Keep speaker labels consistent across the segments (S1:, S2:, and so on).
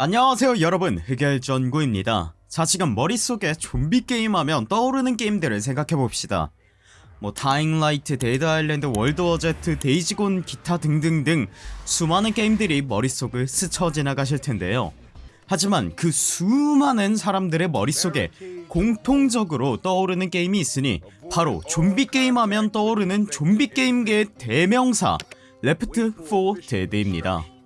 S1: 안녕하세요 여러분. 흑열전구입니다. 자 지금 머릿속에 좀비 게임 하면 떠오르는 게임들을 생각해봅시다. 뭐 Dying Light, Dead Island, World War Z, Days Gone 기타 등등등 수많은 게임들이 머릿속을 스쳐 지나가실 텐데요. 하지만 그 수많은 사람들의 머릿속에 공통적으로 떠오르는 게임이 있으니 바로 좀비 게임 하면 떠오르는 좀비 게임계의 대명사 Left 4 Dead입니다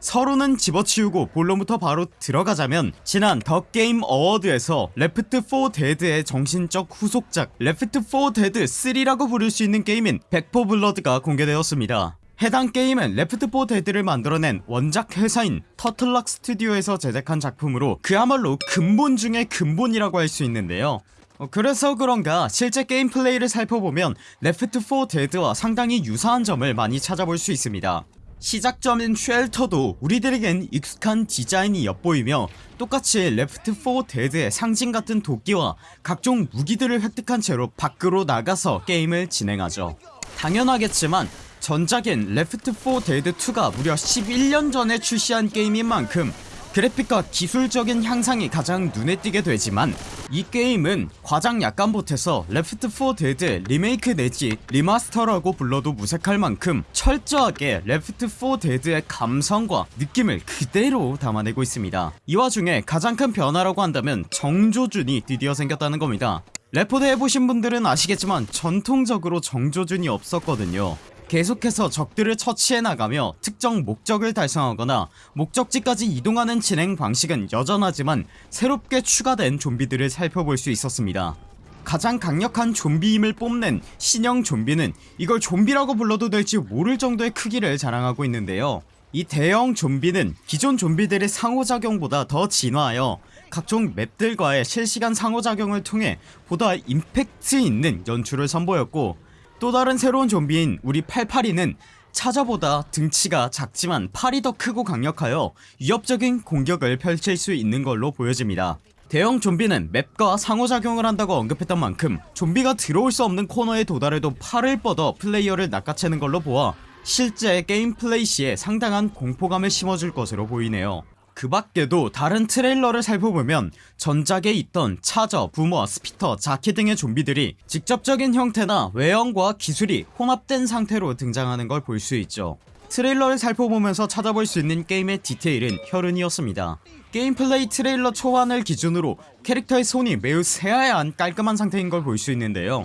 S1: 서론은 집어치우고 본론부터 바로 들어가자면 지난 The Game Awards에서 Left 4 Dead의 정신적 후속작 Left 4 Dead 3라고 부를 수 있는 게임인 Back 4 Blood가 공개되었습니다. 해당 게임은 Left 4 Dead를 만들어낸 원작 회사인 Turtle Rock Studios에서 제작한 작품으로 그야말로 근본 중의 근본이라고 할 수 있는데요. 어, 그래서 그런가 실제 게임 플레이를 살펴보면 Left 4 Dead와 상당히 유사한 점을 많이 찾아볼 수 있습니다 시작점인 shelter도 우리들에겐 익숙한 디자인이 엿보이며 똑같이 Left 4 Dead의 상징같은 도끼와 각종 무기들을 획득한 채로 밖으로 나가서 게임을 진행하죠. 당연하겠지만 전작인 Left 4 Dead 2가 무려 11년 전에 출시한 게임인 만큼 그래픽과 기술적인 향상이 가장 눈에 띄게 되지만 이 게임은 과장 약간 보태서 Left 4 Dead 리메이크 내지 리마스터라고 불러도 무색할 만큼 철저하게 Left 4 Dead의 감성과 느낌을 그대로 담아내고 있습니다. 이 와중에 가장 큰 변화라고 한다면 정조준이 드디어 생겼다는 겁니다. 레포드 해보신 분들은 아시겠지만 전통적으로 정조준이 없었거든요 계속해서 적들을 처치해 나가며 특정 목적을 달성하거나 목적지까지 이동하는 진행 방식은 여전하지만 새롭게 추가된 좀비들을 살펴볼 수 있었습니다. 가장 강력한 좀비임을 뽐낸 신형 좀비는 이걸 좀비라고 불러도 될지 모를 정도의 크기를 자랑하고 있는데요. 이 대형 좀비는 기존 좀비들의 상호작용보다 더 진화하여 각종 맵들과의 실시간 상호작용을 통해 보다 임팩트 있는 연출을 선보였고 또 다른 새로운 좀비인 우리 88이는 차저보다 등치가 작지만 팔이 더 크고 강력하여 위협적인 공격을 펼칠 수 있는 걸로 보여집니다. 대형 좀비는 map과 상호작용을 한다고 언급했던 만큼 좀비가 들어올 수 없는 코너에 도달해도 팔을 뻗어 플레이어를 낚아채는 걸로 보아 실제 게임 플레이 시에 상당한 공포감을 심어줄 것으로 보이네요 그 밖에도 다른 트레일러를 살펴보면 전작에 있던 Charger, Boomer, Spitter, Jockey 등의 좀비들이 직접적인 형태나 외형과 기술이 혼합된 상태로 등장하는 걸 볼 수 있죠. 트레일러를 살펴보면서 찾아볼 수 있는 게임의 디테일은 혈흔이었습니다. 게임 플레이 트레일러 초반을 기준으로 캐릭터의 손이 매우 새하얀 깔끔한 상태인 걸 볼 수 있는데요.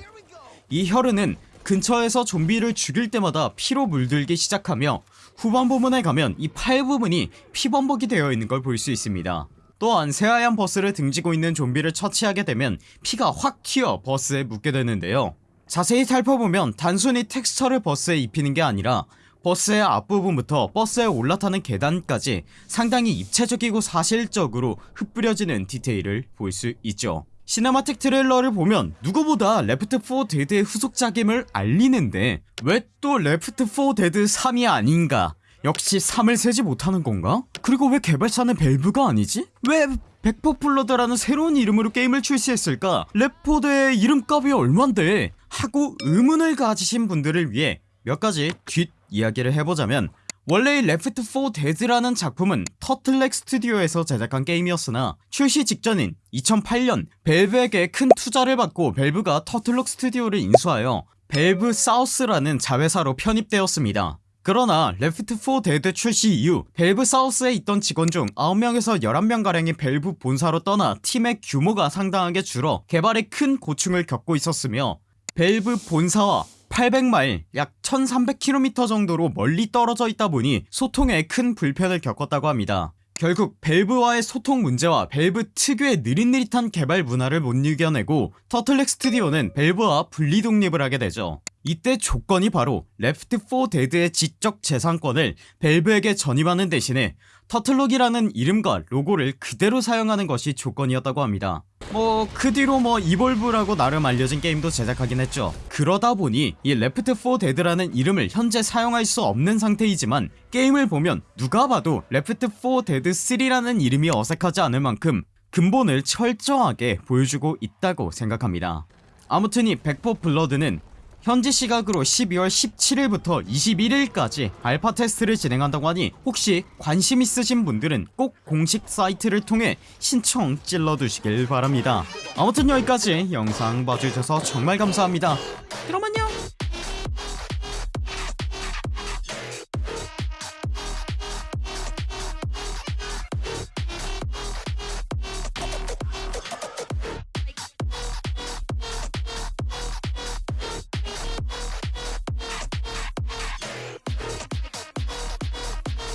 S1: 이 혈흔은 근처에서 좀비를 죽일 때마다 피로 물들기 시작하며 후반 부분에 가면 이 팔 부분이 피범벅이 되어 있는 걸 볼 수 있습니다. 또한 새하얀 버스를 등지고 있는 좀비를 처치하게 되면 피가 확 튀어 버스에 묻게 되는데요. 자세히 살펴보면 단순히 텍스처를 버스에 입히는 게 아니라 버스의 앞부분부터 버스에 올라타는 계단까지 상당히 입체적이고 사실적으로 흩뿌려지는 디테일을 볼 수 있죠 cinematic 트레일러를 보면 누구보다 Left 4 Dead의 후속작임을 알리는데 왜 또 Left 4 Dead 3이 아닌가 역시 3을 세지 못하는 건가? 그리고 왜 개발사는 Valve가 아니지? 왜 Back 4 Blood라는 새로운 이름으로 게임을 출시했을까? 레포드의 이름값이 얼만데? 하고 의문을 가지신 분들을 위해 몇 가지 뒷 이야기를 해보자면 원래 이 Left 4 Dead라는 작품은 Turtle Rock 스튜디오에서 제작한 게임이었으나 출시 직전인 2008년 Valve에게 큰 투자를 받고 Valve가 Turtle Rock 스튜디오를 인수하여 Valve South라는 자회사로 편입되었습니다. 그러나 Left 4 Dead 출시 이후 Valve South에 있던 직원 중 9명에서 11명가량이 벨브 본사로 떠나 팀의 규모가 상당하게 줄어 개발에 큰 고충을 겪고 있었으며 벨브 본사와 800마일 약 1300km 정도로 멀리 떨어져 있다 보니 소통에 큰 불편을 겪었다고 합니다. 결국 Valve와의 소통 문제와 벨브 특유의 느릿느릿한 개발 문화를 못 이겨내고 Turtle Rock 스튜디오는 Valve와 분리 독립을 하게 되죠. 이때 조건이 바로 Left 4 Dead의 지적 재산권을 Valve에게 전입하는 대신에 Turtle Rock이라는 이름과 로고를 그대로 사용하는 것이 조건이었다고 합니다 뭐 그 뒤로 뭐 Evolve라고 나름 알려진 게임도 제작하긴 했죠. 그러다 보니 이 Left 4 Dead라는 이름을 현재 사용할 수 없는 상태이지만 게임을 보면 누가 봐도 Left 4 Dead 3라는 이름이 어색하지 않을 만큼 근본을 철저하게 보여주고 있다고 생각합니다. 아무튼 이 Back 4 Blood는 현지 시각으로 12월 17일부터 21일까지 알파 테스트를 진행한다고 하니 혹시 관심 있으신 분들은 꼭 공식 사이트를 통해 신청 찔러두시길 바랍니다. 아무튼 여기까지 영상 봐주셔서 정말 감사합니다. 그럼 안녕